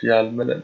Fjällmedel.